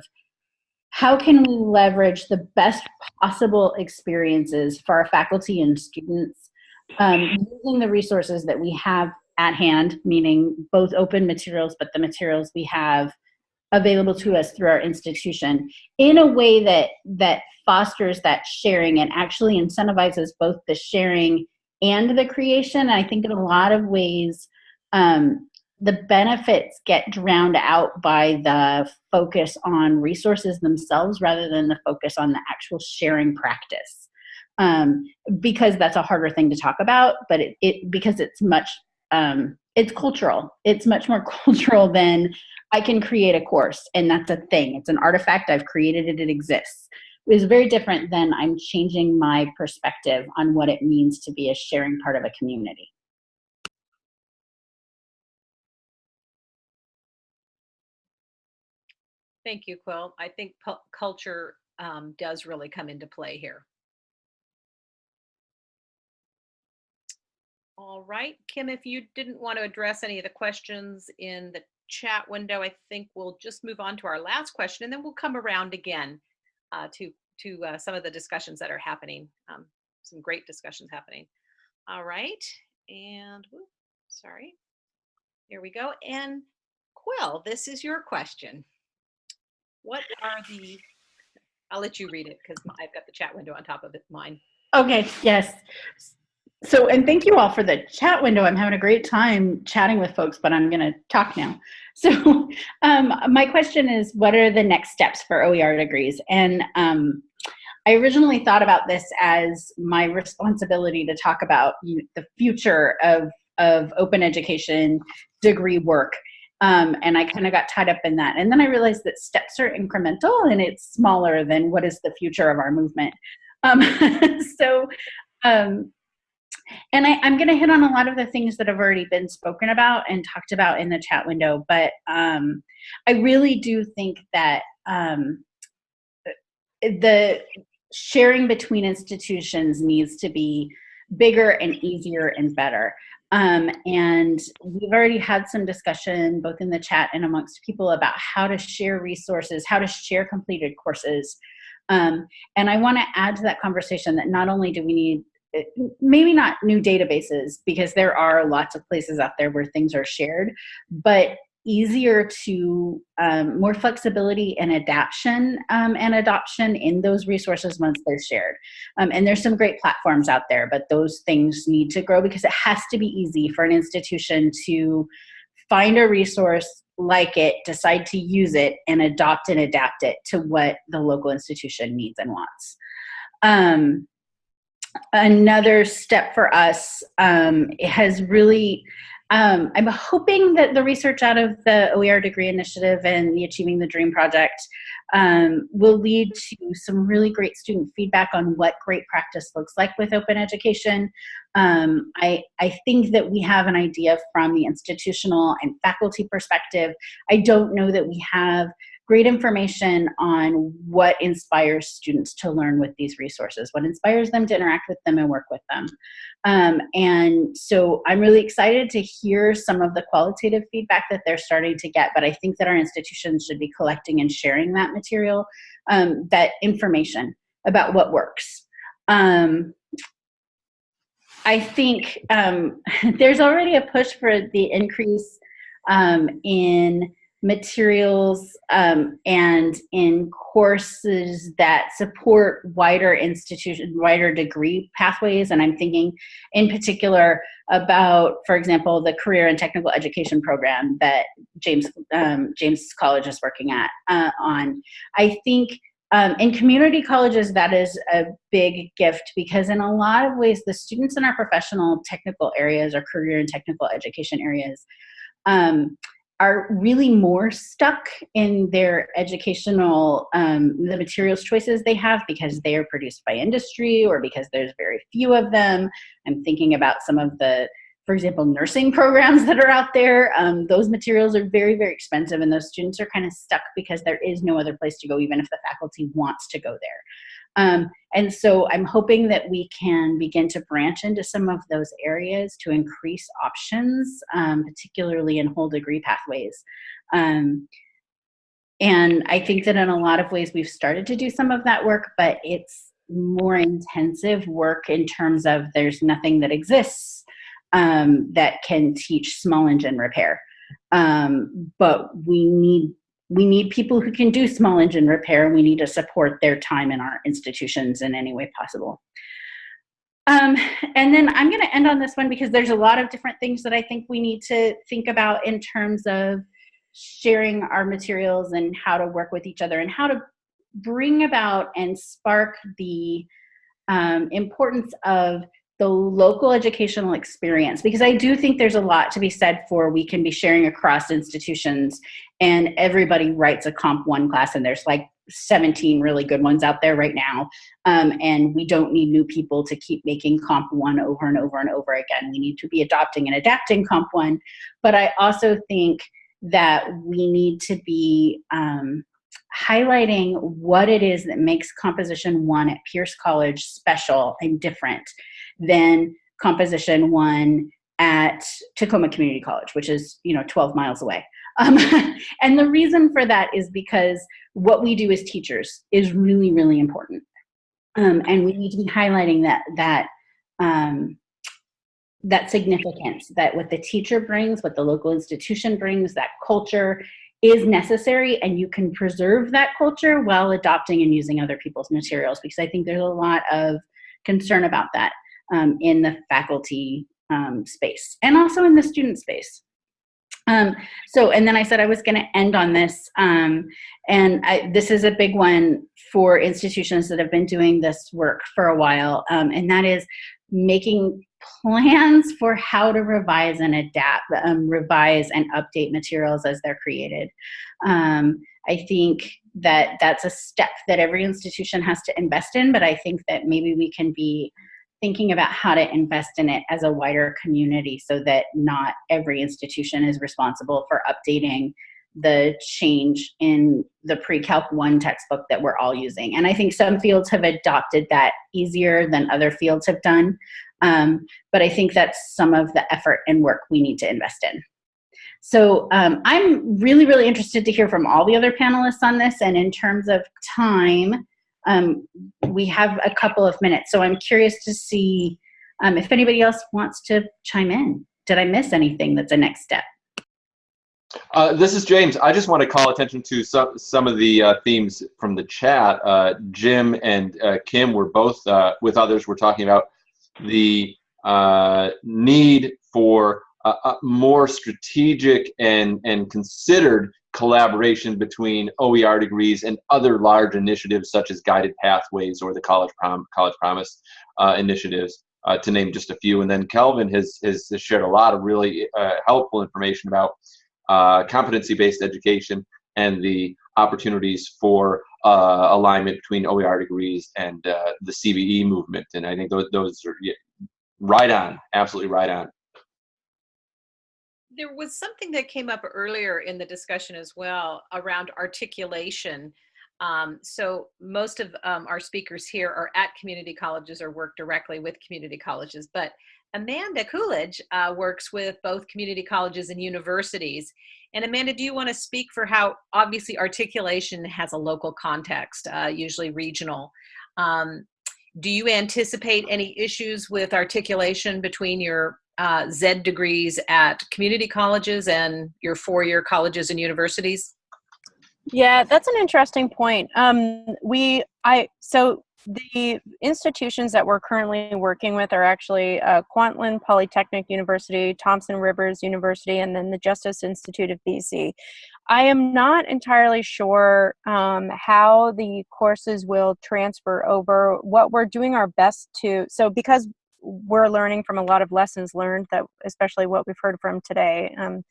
how can we leverage the best possible experiences for our faculty and students um, using the resources that we have at hand, meaning both open materials, but the materials we have available to us through our institution in a way that that fosters that sharing and actually incentivizes both the sharing and the creation. And I think in a lot of ways, um, the benefits get drowned out by the focus on resources themselves rather than the focus on the actual sharing practice um, because that's a harder thing to talk about, but it, it because it's much, um, it's cultural. It's much more cultural than I can create a course and that's a thing. It's an artifact. I've created it. It exists. It's very different than I'm changing my perspective on what it means to be a sharing part of a community. Thank you, Quill. I think culture um, does really come into play here. All right, Kim, if you didn't want to address any of the questions in the chat window, I think we'll just move on to our last question and then we'll come around again uh, to, to uh, some of the discussions that are happening. Um, some great discussions happening. All right, and whoop, sorry, here we go. And Quill, this is your question. What are the? I'll let you read it because I've got the chat window on top of it, mine. Okay, yes. So, and thank you all for the chat window. I'm having a great time chatting with folks, but I'm going to talk now. So, um, my question is what are the next steps for OER degrees? And um, I originally thought about this as my responsibility to talk about the future of, of open education degree work. Um, and I kind of got tied up in that. And then I realized that steps are incremental and it's smaller than what is the future of our movement. Um, so, um, and I, am going to hit on a lot of the things that have already been spoken about and talked about in the chat window, but um, I really do think that um, the sharing between institutions needs to be bigger and easier and better. Um, and we've already had some discussion both in the chat and amongst people about how to share resources, how to share completed courses. Um, and I want to add to that conversation that not only do we need maybe not new databases because there are lots of places out there where things are shared, but easier to um, more flexibility and adaptation um, and adoption in those resources once they're shared. Um, and there's some great platforms out there, but those things need to grow because it has to be easy for an institution to find a resource like it, decide to use it, and adopt and adapt it to what the local institution needs and wants. Another step for us um, has really um, I'm hoping that the research out of the OER degree initiative and the Achieving the Dream project um, will lead to some really great student feedback on what great practice looks like with open education. Um, I, I think that we have an idea from the institutional and faculty perspective. I don't know that we have great information on what inspires students to learn with these resources, what inspires them to interact with them and work with them. Um, and so I'm really excited to hear some of the qualitative feedback that they're starting to get, but I think that our institutions should be collecting and sharing that material, um, that information about what works. Um, I think um, there's already a push for the increase um, in materials um, and in courses that support wider institution, wider degree pathways. And I'm thinking in particular about, for example, the career and technical education program that James, um, James College is working at uh, on. I think um, in community colleges, that is a big gift because in a lot of ways, the students in our professional technical areas or career and technical education areas um, are really more stuck in their educational um, the materials choices they have because they are produced by industry or because there's very few of them. I'm thinking about some of the for example nursing programs that are out there. Um, those materials are very very expensive and those students are kind of stuck because there is no other place to go even if the faculty wants to go there um, and so I'm hoping that we can begin to branch into some of those areas to increase options, um, particularly in whole degree pathways. Um, and I think that in a lot of ways we've started to do some of that work, but it's more intensive work in terms of there's nothing that exists um, that can teach small engine repair. Um, but we need we need people who can do small engine repair and we need to support their time in our institutions in any way possible. Um, and then I'm going to end on this one because there's a lot of different things that I think we need to think about in terms of sharing our materials and how to work with each other and how to bring about and spark the um, importance of the local educational experience because I do think there's a lot to be said for we can be sharing across institutions and everybody writes a comp one class and there's like 17 really good ones out there right now um, and we don't need new people to keep making comp one over and over and over again. We need to be adopting and adapting comp one but I also think that we need to be um, highlighting what it is that makes composition one at Pierce College special and different than composition one at Tacoma Community College, which is, you know, 12 miles away. Um, and the reason for that is because what we do as teachers is really, really important. Um, and we need to be highlighting that, that, um, that significance that what the teacher brings, what the local institution brings, that culture is necessary and you can preserve that culture while adopting and using other people's materials because I think there's a lot of concern about that um, in the faculty um, space and also in the student space. Um, so, and then I said I was going to end on this, um, and I, this is a big one for institutions that have been doing this work for a while, um, and that is making plans for how to revise and adapt, um, revise and update materials as they're created. Um, I think that that's a step that every institution has to invest in, but I think that maybe we can be thinking about how to invest in it as a wider community so that not every institution is responsible for updating the change in the pre-calc 1 textbook that we're all using and i think some fields have adopted that easier than other fields have done um, but i think that's some of the effort and work we need to invest in so um, i'm really really interested to hear from all the other panelists on this and in terms of time um, we have a couple of minutes. So I'm curious to see um, if anybody else wants to chime in. Did I miss anything that's a next step? Uh, this is James. I just want to call attention to some, some of the uh, themes from the chat. Uh, Jim and uh, Kim were both, uh, with others, were talking about the uh, need for more strategic and, and considered collaboration between OER degrees and other large initiatives such as Guided Pathways or the College, Prom College Promise uh, initiatives, uh, to name just a few. And then Kelvin has, has, has shared a lot of really uh, helpful information about uh, competency-based education and the opportunities for uh, alignment between OER degrees and uh, the CBE movement. And I think those, those are yeah, right on, absolutely right on there was something that came up earlier in the discussion as well around articulation. Um, so most of um, our speakers here are at community colleges or work directly with community colleges, but Amanda Coolidge uh, works with both community colleges and universities. And Amanda, do you want to speak for how obviously articulation has a local context, uh, usually regional. Um, do you anticipate any issues with articulation between your uh, Z degrees at community colleges and your four-year colleges and universities? Yeah, that's an interesting point. Um, we, I, so the institutions that we're currently working with are actually uh, Kwantlen Polytechnic University, Thompson Rivers University, and then the Justice Institute of BC. I am not entirely sure um, how the courses will transfer over. What we're doing our best to, so because we're learning from a lot of lessons learned that especially what we've heard from today um,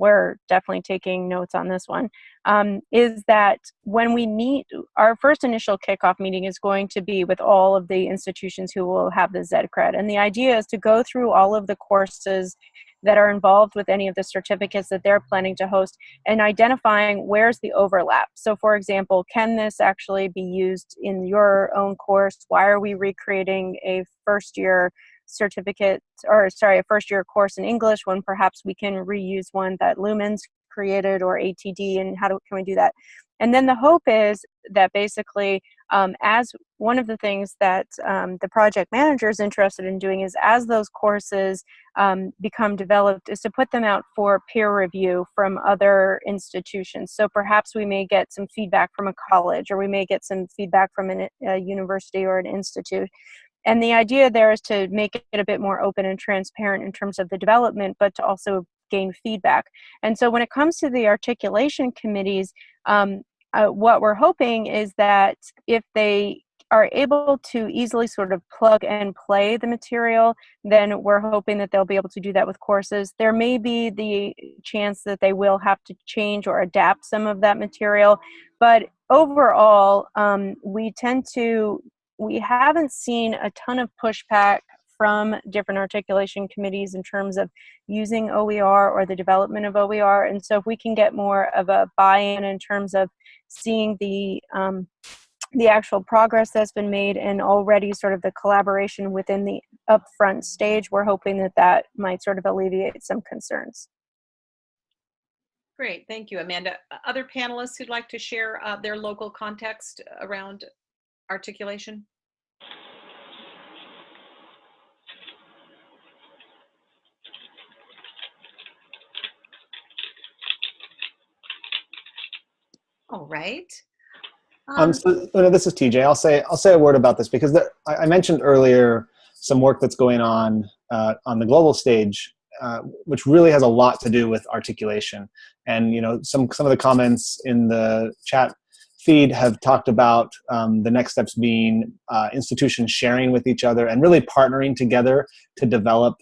we're definitely taking notes on this one. Um, is that when we meet our first initial kickoff meeting is going to be with all of the institutions who will have the ZedCred and the idea is to go through all of the courses that are involved with any of the certificates that they're planning to host and identifying where's the overlap. So for example, can this actually be used in your own course? Why are we recreating a first year certificate or sorry, a first year course in English when perhaps we can reuse one that Lumens created or ATD and how do, can we do that? And then the hope is that basically, um, as one of the things that um, the project manager is interested in doing is as those courses um, become developed is to put them out for peer review from other institutions. So perhaps we may get some feedback from a college or we may get some feedback from an, a university or an institute. And the idea there is to make it a bit more open and transparent in terms of the development, but to also gain feedback. And so when it comes to the articulation committees, um, uh, what we're hoping is that if they are able to easily sort of plug and play the material, then we're hoping that they'll be able to do that with courses. There may be the chance that they will have to change or adapt some of that material, but overall, um, we tend to, we haven't seen a ton of pushback from different articulation committees in terms of using OER or the development of OER. And so if we can get more of a buy-in in terms of seeing the um, the actual progress that's been made and already sort of the collaboration within the upfront stage, we're hoping that that might sort of alleviate some concerns. Great, thank you, Amanda. Other panelists who'd like to share uh, their local context around articulation? All right. Um, so, this is TJ. I'll say I'll say a word about this because the, I, I mentioned earlier some work that's going on uh, on the global stage, uh, which really has a lot to do with articulation. And you know, some some of the comments in the chat feed have talked about um, the next steps being uh, institutions sharing with each other and really partnering together to develop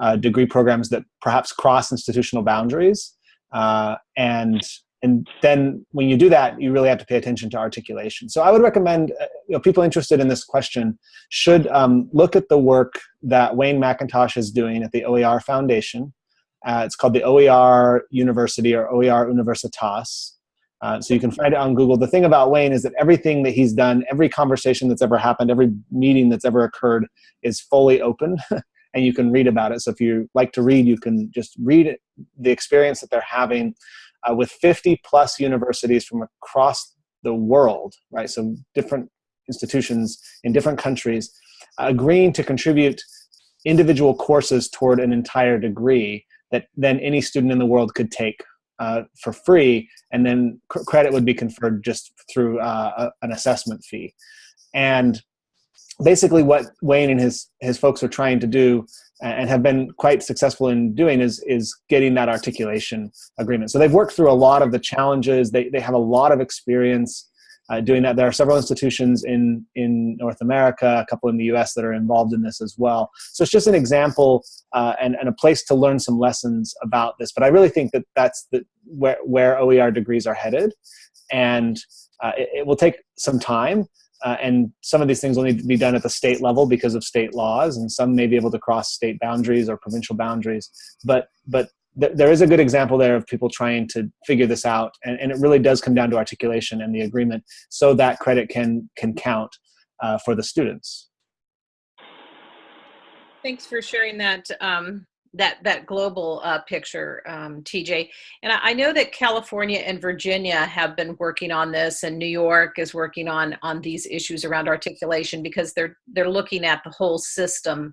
uh, degree programs that perhaps cross institutional boundaries. Uh, and and then when you do that, you really have to pay attention to articulation. So I would recommend uh, you know, people interested in this question should um, look at the work that Wayne Mackintosh is doing at the OER Foundation. Uh, it's called the OER University or OER Universitas. Uh, so you can find it on Google. The thing about Wayne is that everything that he's done, every conversation that's ever happened, every meeting that's ever occurred is fully open and you can read about it. So if you like to read, you can just read the experience that they're having uh, with 50 plus universities from across the world, right? So different institutions in different countries agreeing to contribute individual courses toward an entire degree that then any student in the world could take uh, for free, and then credit would be conferred just through uh, a, an assessment fee. And basically, what Wayne and his his folks are trying to do and have been quite successful in doing is is getting that articulation agreement. So they've worked through a lot of the challenges. They they have a lot of experience uh, doing that. There are several institutions in in North America, a couple in the U.S. that are involved in this as well. So it's just an example uh, and and a place to learn some lessons about this. But I really think that that's the where where OER degrees are headed, and uh, it, it will take some time. Uh, and some of these things will need to be done at the state level because of state laws, and some may be able to cross state boundaries or provincial boundaries. But but th there is a good example there of people trying to figure this out, and, and it really does come down to articulation and the agreement, so that credit can can count uh, for the students. Thanks for sharing that um, that that global uh, picture, um, TJ. And I, I, know that California and Virginia have been working on this, and New York is working on on these issues around articulation because they're they're looking at the whole system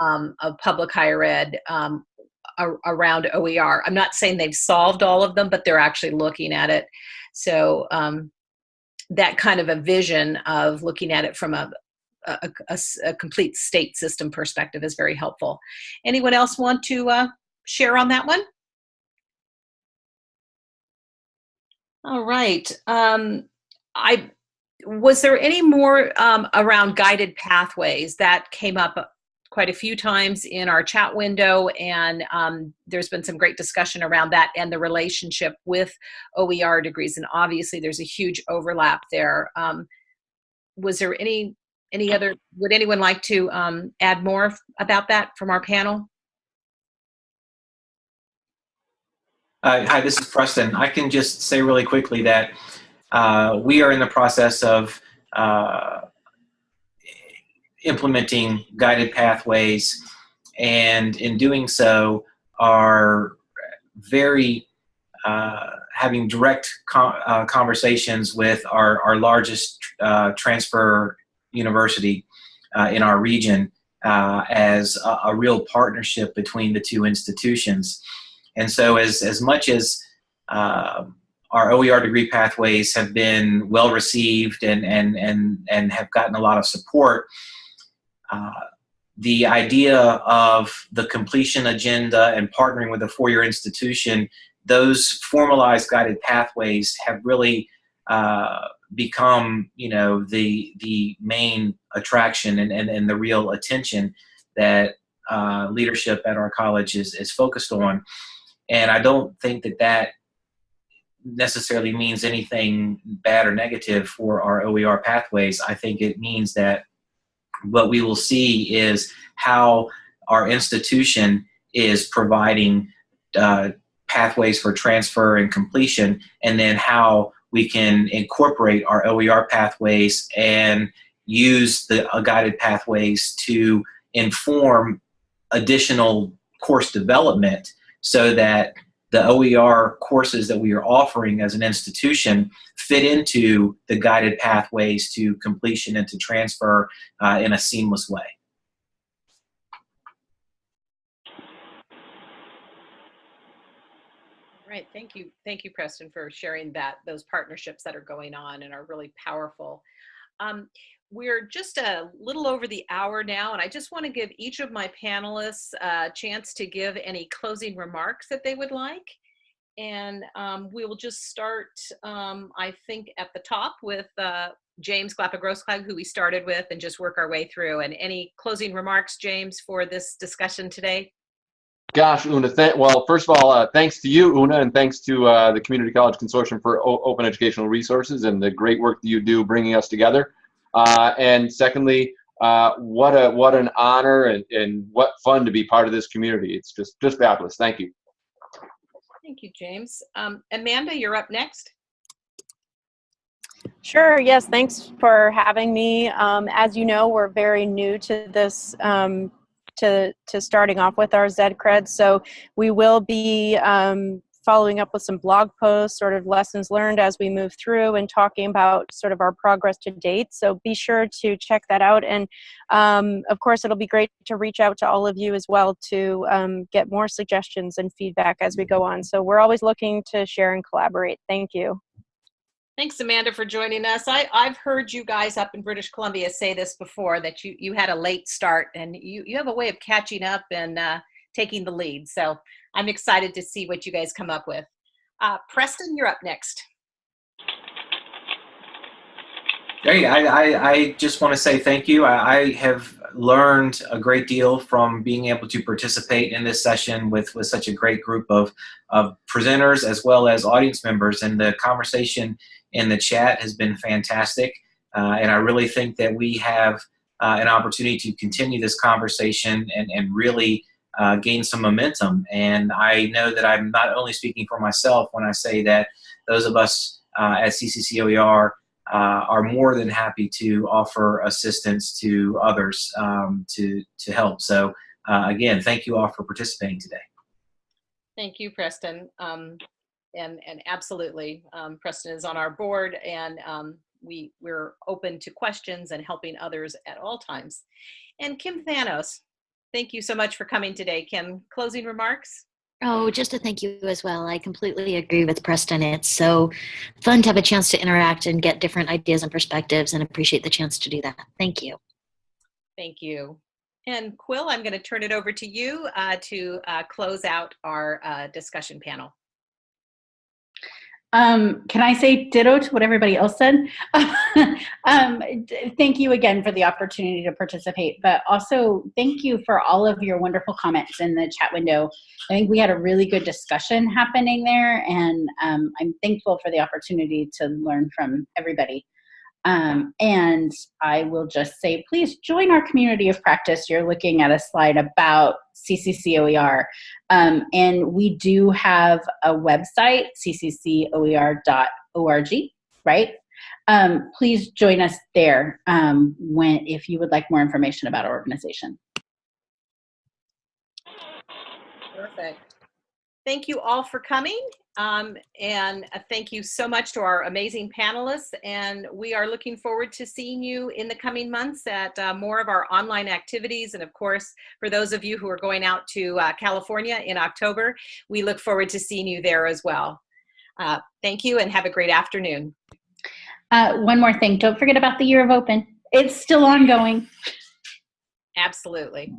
um, of public higher ed um, around OER. I'm not saying they've solved all of them, but they're actually looking at it. So um, that kind of a vision of looking at it from a, a, a, a, complete state system perspective is very helpful. Anyone else want to uh, share on that one? All right. Um, I was there any more um, around guided pathways that came up quite a few times in our chat window and um, there's been some great discussion around that and the relationship with OER degrees and obviously there's a huge overlap there. Um, was there any any other, would anyone like to um, add more about that from our panel? Uh, hi, this is Preston. I can just say really quickly that uh, we are in the process of uh, implementing guided pathways and in doing so are very uh, having direct uh, conversations with our, our largest uh, transfer university uh, in our region uh, as a, a, real partnership between the two institutions. And so as, as much as uh, our OER degree pathways have been well received and, and, and, and have gotten a lot of support, uh, the idea of the completion agenda and partnering with a four-year institution, those formalized guided pathways have really uh, become you know the the main attraction and, and, and the real attention that uh, leadership at our college is, is focused on and I don't think that that necessarily means anything bad or negative for our OER pathways. I think it means that what we will see is how our institution is providing uh, pathways for transfer and completion and then how we can incorporate our OER pathways and use the uh, guided pathways to inform additional course development so that the OER courses that we are offering as an institution fit into the guided pathways to completion and to transfer uh, in a seamless way. Right. Thank you. Thank you, Preston, for sharing that, those partnerships that are going on and are really powerful. Um, we're just a little over the hour now, and I just want to give each of my panelists a chance to give any closing remarks that they would like. And um, we will just start, um, I think, at the top with uh, James Glapa-Grossklag, who we started with, and just work our way through. And any closing remarks, James, for this discussion today? Gosh, Una, th- well, first of all, uh, thanks to you, Una, and thanks to uh, the Community College Consortium for o- Open Educational Resources and the great work that you do bringing us together. Uh, and secondly, uh, what a what an honor and, and what fun to be part of this community. It's just just fabulous. Thank you. Thank you, James. Um, Amanda, you're up next. Sure, yes, thanks for having me. Um, as you know, we're very new to this, um, to, to starting off with our ZedCred, so we will be um, following up with some blog posts, sort of lessons learned as we move through and talking about sort of our progress to date. So be sure to check that out. And um, of course, it'll be great to reach out to all of you as well to um, get more suggestions and feedback as we go on. So we're always looking to share and collaborate. Thank you. Thanks, Amanda, for joining us. I, I've heard you guys up in British Columbia say this before, that you, you had a late start and you, you have a way of catching up and uh, taking the lead. So I'm excited to see what you guys come up with. Uh, Preston, you're up next. Great. I, I, I just want to say thank you. I, I have learned a great deal from being able to participate in this session with, with such a great group of, of presenters as well as audience members. And the conversation in the chat has been fantastic. Uh, and I really think that we have uh, an opportunity to continue this conversation and, and really uh, gain some momentum. And I know that I'm not only speaking for myself when I say that those of us uh, at CCCOER uh, are more than happy to offer assistance to others um, to, to help. So uh, again, thank you all for participating today. Thank you, Preston. Um, and, and absolutely, um, Preston is on our board and um, we, we're open to questions and helping others at all times. And Kim Thanos, thank you so much for coming today. Kim, closing remarks? Oh, just a thank you as well. I completely agree with Preston. It's so fun to have a chance to interact and get different ideas and perspectives and appreciate the chance to do that. Thank you. Thank you. And Quill, I'm going to turn it over to you uh, to uh, close out our uh, discussion panel. Um, can I say ditto to what everybody else said? um, thank you again for the opportunity to participate, but also thank you for all of your wonderful comments in the chat window. I think we had a really good discussion happening there, and um, I'm thankful for the opportunity to learn from everybody. Um, and I will just say, please join our community of practice. You're looking at a slide about CCCOER. Um, and we do have a website, cccoer.org, right? Um, please join us there um, when if you would like more information about our organization. Perfect. Thank you all for coming. Um, and thank you so much to our amazing panelists. And we are looking forward to seeing you in the coming months at uh, more of our online activities. And of course, for those of you who are going out to uh, California in October, we look forward to seeing you there as well. Uh, thank you and have a great afternoon. Uh, one more thing, don't forget about the Year of Open. It's still ongoing. Absolutely.